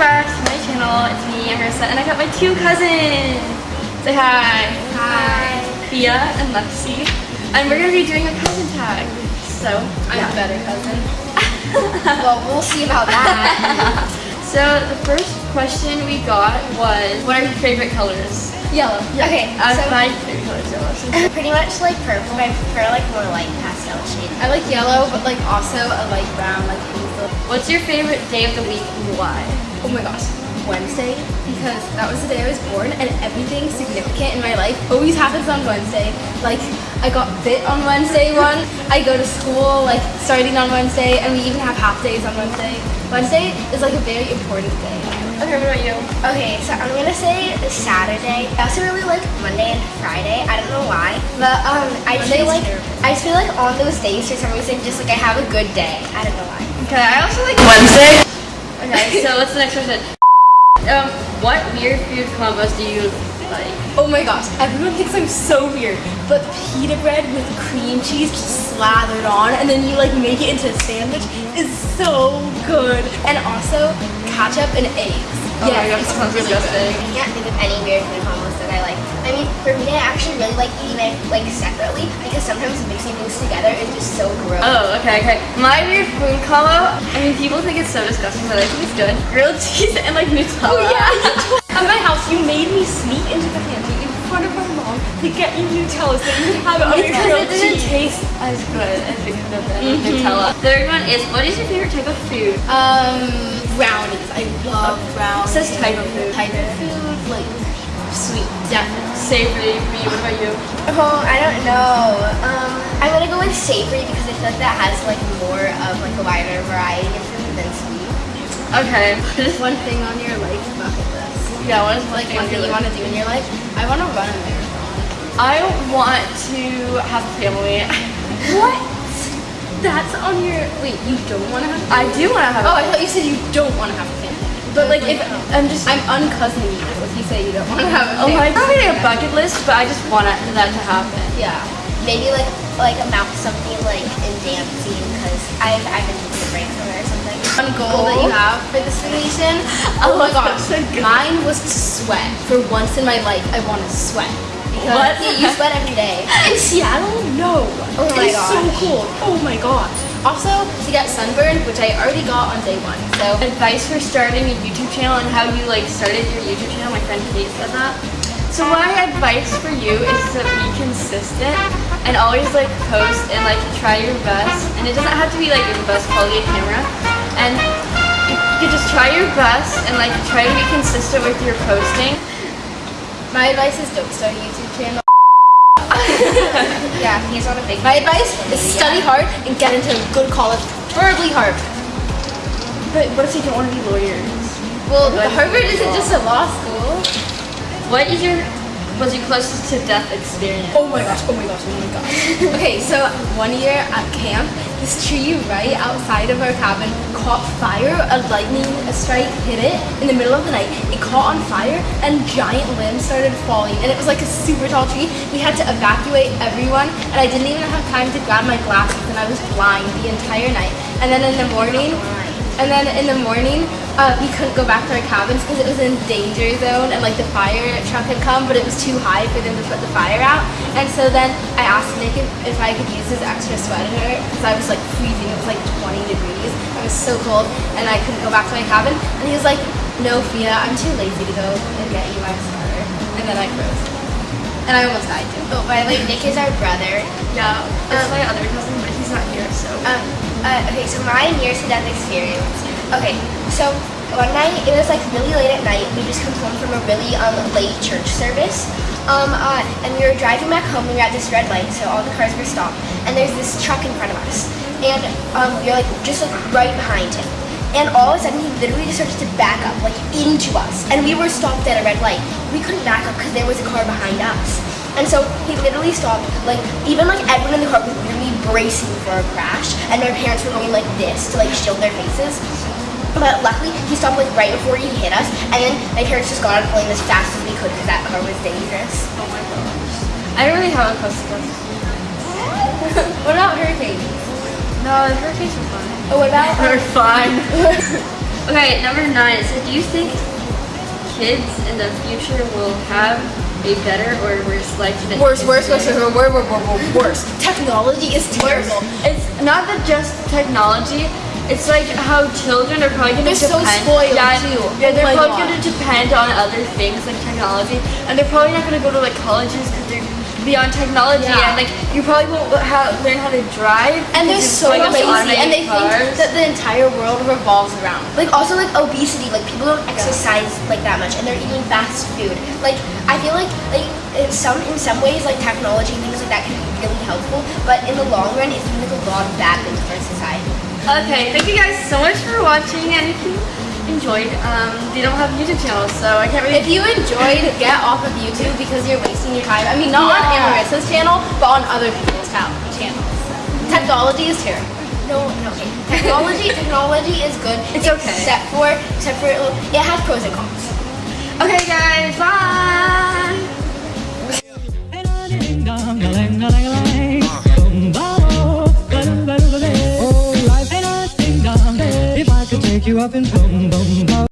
back to my channel. It's me, Marissa, and I got my two cousins. Say hi. Hi. Thea and Lexi. And we're gonna be doing a cousin tag. So, I'm yeah. a better cousin. well, we'll see about that. So the first question we got was, what are your favorite colors? Yellow. Okay, Uh, so my favorite color is yellow. so- pretty much like purple, but I prefer like more light pastel shade. I like yellow, but like also a light brown, like hazel. What's your favorite day of the week and why? Oh my gosh, Wednesday because that was the day I was born, and everything significant in my life always happens on Wednesday. Like I got bit on Wednesday one, I go to school like starting on Wednesday, and we even have half days on Wednesday. Wednesday is like a very important day. Okay, what about you? Okay, so I'm gonna say Saturday. I also really like Monday and Friday. I don't know why, but um, I just feel like terrible. I just feel like on those days for some reason, just like I have a good day. I don't know why. Okay, I also like Wednesday. So what's the next question? Um, what weird food combos do you like? Oh my gosh, everyone thinks I'm so weird, but pita bread with cream cheese just slathered on and then you like make it into a sandwich is so good. And also ketchup and eggs. Oh my gosh, that sounds disgusting. I can't think of any weird food combos like. I mean, for me, I actually really like eating it like separately because sometimes mixing things together is just so gross. Oh, okay, okay. My weird food combo, I mean, people think it's so disgusting, but I think it's good. Grilled cheese and like Nutella. Oh yeah, at my house you made me sneak into the pantry in front of my mom to get you Nutella so you could have it on your grilled it didn't taste as good as it could have been with Nutella. Third one is, what is your favorite type of food? Um, brownies. I love brownies. It says type of food. Type of food, like sweet. Yeah, savory. For you, what about you? Oh, I don't know. Um, I'm gonna go with savory because I feel like that has like more of like a wider variety of food than sweet. Okay. One thing on your life bucket list. yeah, what is Like one thing you want to do in your life. I want to run a marathon. I want to have a family. What? That's on your. Wait, you don't want to have. I do want to have Oh, I thought you said you don't want to have a family. But like, if I'm just I'm uncousining you, you say you don't want to have a Oh, family. I don't really a bucket list, but I just want it- that to happen. Yeah. Maybe like like amount something like in dancing because I've I've been break from or something. One goal that you have for this vacation. Oh my gosh, mine was to sweat. For once in my life, I want to sweat. Because What? You sweat every day. In Seattle? No. Oh my it's so gosh. cold. Oh my gosh. Also, to get sunburned, which I already got on day one. So, Advice for starting a YouTube channel and how you like started your YouTube channel. My friend Kate said that. So my advice for you is to be consistent and always like post and like try your best. And it doesn't have to be like the best quality camera. And you, just try your best and like try to be consistent with your posting. my advice is don't start a YouTube channel. Yeah, he's on a big. My advice is study hard and get into a good college, preferably Harvard. But what if you don't want to be lawyers? Well, Good. Harvard isn't just a law school. What is your was your closest to death experience? Oh my gosh, oh my gosh, oh my gosh. okay, so one year at camp, this tree right outside of our cabin caught fire. A lightning strike hit it in the middle of the night. It caught on fire and giant limbs started falling. And it was like a super tall tree. We had to evacuate everyone and I didn't even have time to grab my glasses and I was blind the entire night. And then in the morning, and then in the morning, uh, we couldn't go back to our cabins because it was in danger zone and like the fire truck had come, but it was too high for them to put the fire out. And so then I asked Nick if, if I could use his extra sweater because I was like freezing. It was like 20 degrees. I was so cold and I couldn't go back to my cabin. And he was like, no, Thea, I'm too lazy to go and get you my sweater. And then I froze. And I almost died too. Oh, by the way, Nick is our brother. Yeah, it's my other cousin, but not here, so. Um, uh, okay, so my near death experience. Okay, so one night it was like really late at night. We just come home from a really um, late church service. Um, uh, and we were driving back home. We were at this red light, so all the cars were stopped. And there's this truck in front of us, and um, we are like just like right behind him. And all of a sudden, he literally just started to back up, like into us. And we were stopped at a red light. We couldn't back up because there was a car behind us. And so he literally stopped, like even like everyone in the car was literally bracing for a crash, and my parents were going like this to like shield their faces. But luckily, he stopped like right before he hit us, and then my parents just got on the plane as fast as we could because that car was dangerous. Oh my gosh. I don't really have a close to what about hurricanes? No, the hurricanes are fine. Oh, what about They're um, fine. Okay, number nine. So do you think kids in the future will have a better or worse life than Worse, worse, worse, worse, worse, worse, worse, worse, worse. Technology is terrible. It's not that just technology. It's like how children are probably going to They're so spoiled, yeah, too. Yeah, Oh they're my probably God. going to depend on other things like technology, and they're probably not going to go to like colleges because they're beyond technology, Yeah. and like you probably won't ha- learn how to drive. And they're so it's going up to lazy, and they automated think that the entire world revolves around. Like also like obesity, like people don't exercise like that much, and they're eating fast food. Like I feel like like in some in some ways like technology and things like that can be really helpful, but in the long run, it's doing like a lot of bad things for society. Okay, thank you guys so much for watching, and if you enjoyed, um, they don't have YouTube channels, so I can't really. If you enjoyed, get off of YouTube because you're wasting your time. I mean, not on Yeah. Amarissa's channel, but on other people's channels. Technology is terrible. No, no. Okay. Technology, technology is good. It's okay. Except for, except for it, it has pros and cons. Okay, guys, bye. You up and boom, boom, boom.